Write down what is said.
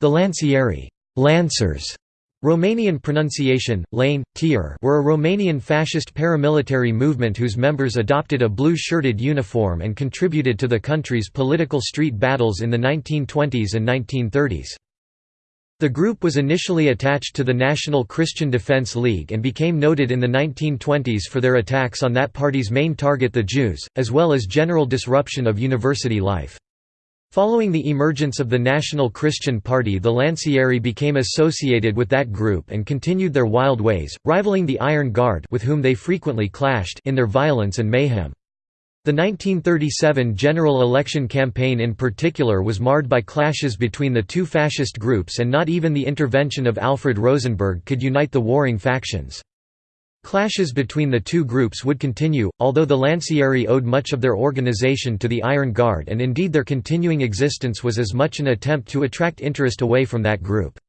The Lancieri Lancers Romanian pronunciation, Lane, Tier were a Romanian fascist paramilitary movement whose members adopted a blue-shirted uniform and contributed to the country's political street battles in the 1920s and 1930s. The group was initially attached to the National Christian Defense League and became noted in the 1920s for their attacks on that party's main target the Jews, as well as general disruption of university life. Following the emergence of the National Christian Party the Lancieri became associated with that group and continued their wild ways, rivaling the Iron Guard with whom they frequently clashed in their violence and mayhem. The 1937 general election campaign in particular was marred by clashes between the two fascist groups and not even the intervention of Alfred Rosenberg could unite the warring factions. Clashes between the two groups would continue, although the Lancieri owed much of their organization to the Iron Guard and indeed their continuing existence was as much an attempt to attract interest away from that group.